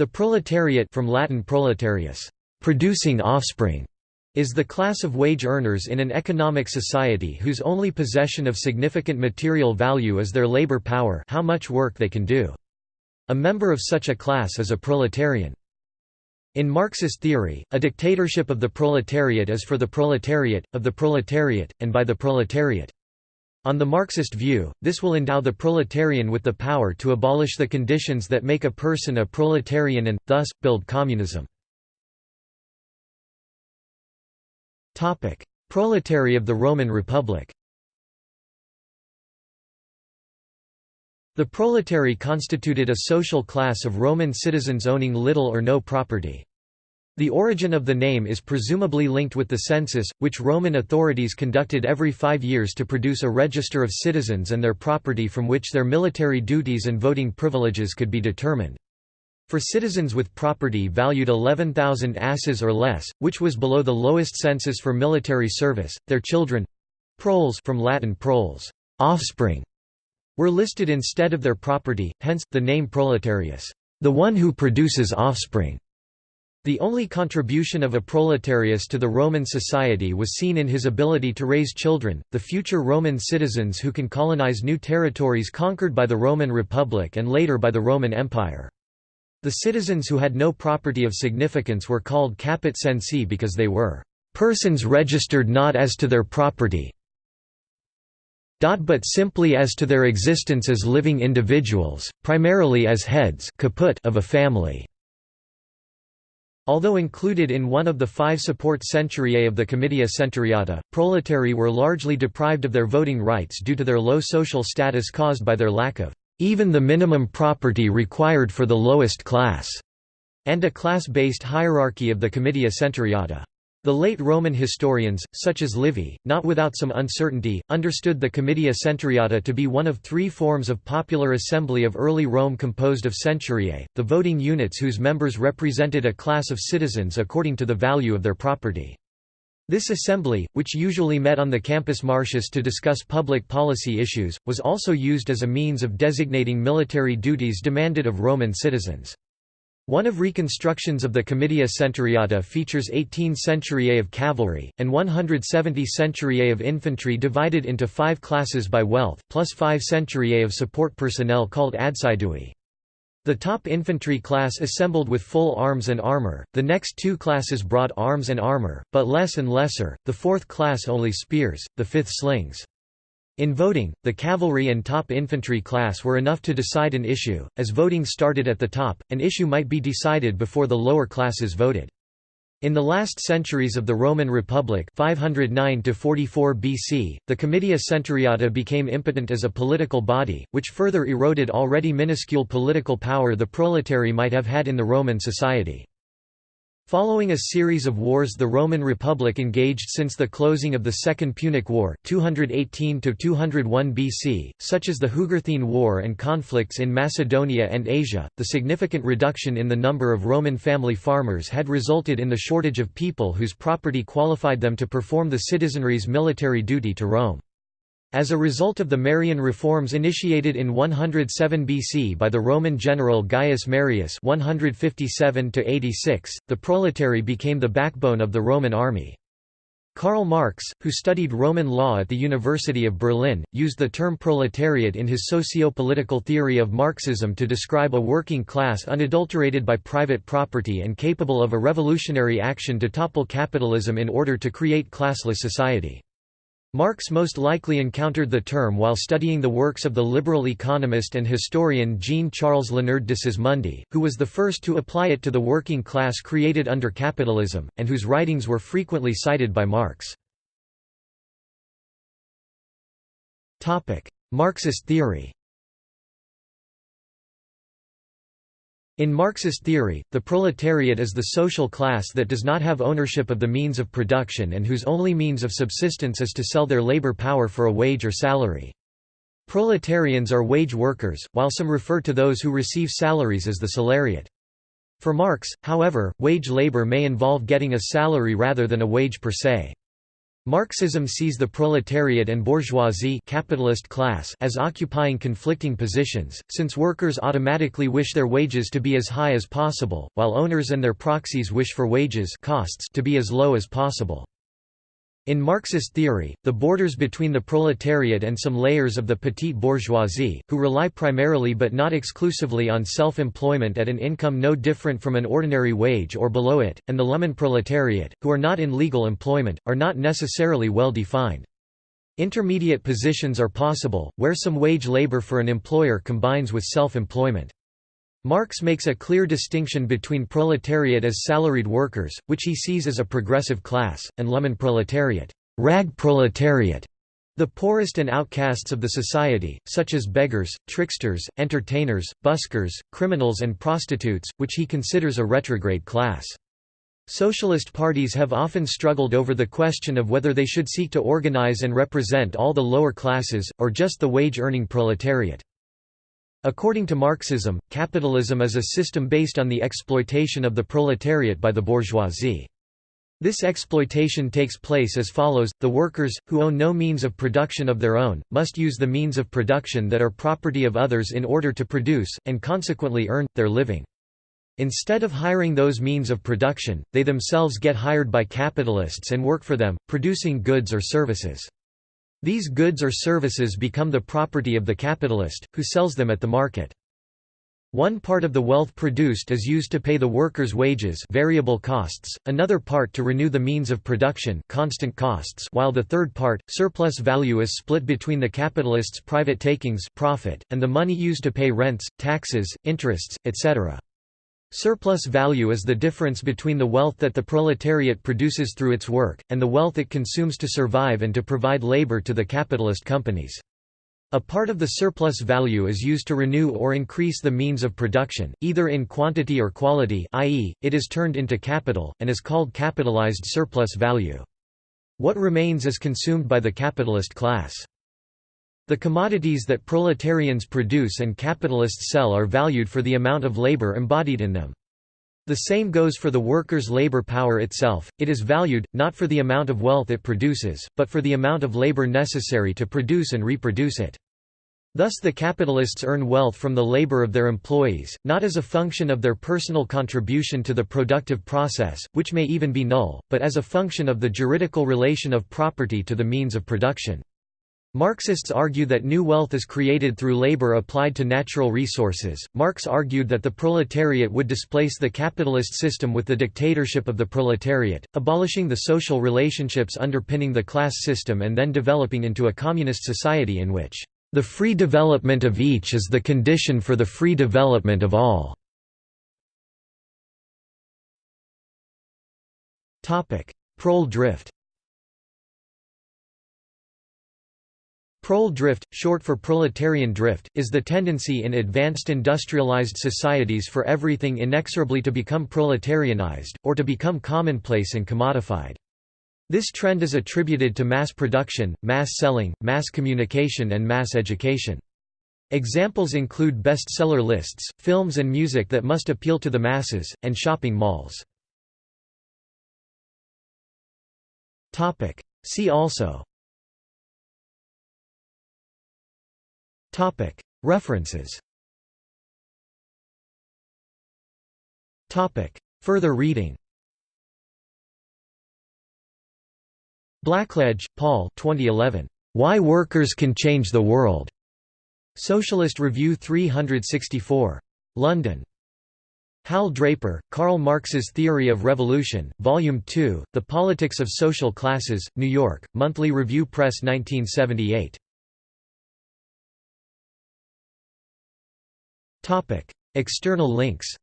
The proletariat from Latin proletarius, producing offspring, is the class of wage earners in an economic society whose only possession of significant material value is their labor power how much work they can do. A member of such a class is a proletarian. In Marxist theory, a dictatorship of the proletariat is for the proletariat, of the proletariat, and by the proletariat. On the Marxist view, this will endow the proletarian with the power to abolish the conditions that make a person a proletarian and, thus, build communism. Proletary of the Roman Republic The proletary constituted a social class of Roman citizens owning little or no property. The origin of the name is presumably linked with the census, which Roman authorities conducted every five years to produce a register of citizens and their property from which their military duties and voting privileges could be determined. For citizens with property valued 11,000 asses or less, which was below the lowest census for military service, their children—proles from Latin proles, offspring, were listed instead of their property, hence, the name proletarius, the one who produces offspring. The only contribution of a proletarius to the Roman society was seen in his ability to raise children, the future Roman citizens who can colonize new territories conquered by the Roman Republic and later by the Roman Empire. The citizens who had no property of significance were called caput censi because they were persons registered not as to their property, but simply as to their existence as living individuals, primarily as heads of a family. Although included in one of the five support centuriae of the Comitia Centuriata, proletari were largely deprived of their voting rights due to their low social status caused by their lack of even the minimum property required for the lowest class, and a class-based hierarchy of the Comitia Centuriata. The late Roman historians, such as Livy, not without some uncertainty, understood the Comitia Centuriata to be one of three forms of popular assembly of early Rome composed of centuriae, the voting units whose members represented a class of citizens according to the value of their property. This assembly, which usually met on the Campus Martius to discuss public policy issues, was also used as a means of designating military duties demanded of Roman citizens. One of reconstructions of the Comitia Centuriata features 18 centuriae of cavalry, and 170 centuriae of infantry divided into five classes by wealth, plus five centuriae of support personnel called adsidui. The top infantry class assembled with full arms and armor, the next two classes brought arms and armor, but less and lesser, the fourth class only spears, the fifth slings. In voting, the cavalry and top infantry class were enough to decide an issue, as voting started at the top, an issue might be decided before the lower classes voted. In the last centuries of the Roman Republic 509 BC, the Comitia Centuriata became impotent as a political body, which further eroded already minuscule political power the proletary might have had in the Roman society. Following a series of wars the Roman Republic engaged since the closing of the Second Punic War 218–201 BC, such as the Jugurthine War and conflicts in Macedonia and Asia, the significant reduction in the number of Roman family farmers had resulted in the shortage of people whose property qualified them to perform the citizenry's military duty to Rome. As a result of the Marian reforms initiated in 107 BC by the Roman general Gaius Marius 157 the proletary became the backbone of the Roman army. Karl Marx, who studied Roman law at the University of Berlin, used the term proletariat in his socio-political theory of Marxism to describe a working class unadulterated by private property and capable of a revolutionary action to topple capitalism in order to create classless society. Marx most likely encountered the term while studying the works of the liberal economist and historian Jean-Charles Léonard de Sismondi, who was the first to apply it to the working class created under capitalism, and whose writings were frequently cited by Marx. Marxist theory In Marxist theory, the proletariat is the social class that does not have ownership of the means of production and whose only means of subsistence is to sell their labor power for a wage or salary. Proletarians are wage workers, while some refer to those who receive salaries as the salariat. For Marx, however, wage labor may involve getting a salary rather than a wage per se. Marxism sees the proletariat and bourgeoisie capitalist class as occupying conflicting positions, since workers automatically wish their wages to be as high as possible, while owners and their proxies wish for wages costs to be as low as possible. In Marxist theory, the borders between the proletariat and some layers of the petite bourgeoisie, who rely primarily but not exclusively on self-employment at an income no different from an ordinary wage or below it, and the Lumpenproletariat, who are not in legal employment, are not necessarily well defined. Intermediate positions are possible, where some wage labor for an employer combines with self-employment. Marx makes a clear distinction between proletariat as salaried workers, which he sees as a progressive class, and Lumpenproletariat, rag proletariat, the poorest and outcasts of the society, such as beggars, tricksters, entertainers, buskers, criminals and prostitutes, which he considers a retrograde class. Socialist parties have often struggled over the question of whether they should seek to organize and represent all the lower classes, or just the wage-earning proletariat. According to Marxism, capitalism is a system based on the exploitation of the proletariat by the bourgeoisie. This exploitation takes place as follows, the workers, who own no means of production of their own, must use the means of production that are property of others in order to produce, and consequently earn, their living. Instead of hiring those means of production, they themselves get hired by capitalists and work for them, producing goods or services. These goods or services become the property of the capitalist, who sells them at the market. One part of the wealth produced is used to pay the workers' wages variable costs, another part to renew the means of production constant costs while the third part, surplus value is split between the capitalist's private takings profit, and the money used to pay rents, taxes, interests, etc. Surplus value is the difference between the wealth that the proletariat produces through its work, and the wealth it consumes to survive and to provide labor to the capitalist companies. A part of the surplus value is used to renew or increase the means of production, either in quantity or quality i.e., it is turned into capital, and is called capitalized surplus value. What remains is consumed by the capitalist class. The commodities that proletarians produce and capitalists sell are valued for the amount of labor embodied in them. The same goes for the workers' labor power itself, it is valued, not for the amount of wealth it produces, but for the amount of labor necessary to produce and reproduce it. Thus the capitalists earn wealth from the labor of their employees, not as a function of their personal contribution to the productive process, which may even be null, but as a function of the juridical relation of property to the means of production. Marxists argue that new wealth is created through labor applied to natural resources. Marx argued that the proletariat would displace the capitalist system with the dictatorship of the proletariat, abolishing the social relationships underpinning the class system and then developing into a communist society in which the free development of each is the condition for the free development of all. Prole drift Prole drift, short for proletarian drift, is the tendency in advanced industrialized societies for everything inexorably to become proletarianized, or to become commonplace and commodified. This trend is attributed to mass production, mass selling, mass communication and mass education. Examples include bestseller lists, films and music that must appeal to the masses, and shopping malls. See also References Further reading Blackledge, Paul 2011. Why Workers Can Change the World. Socialist Review 364. London. Hal Draper, Karl Marx's Theory of Revolution, Volume 2, The Politics of Social Classes, New York, Monthly Review Press 1978. External links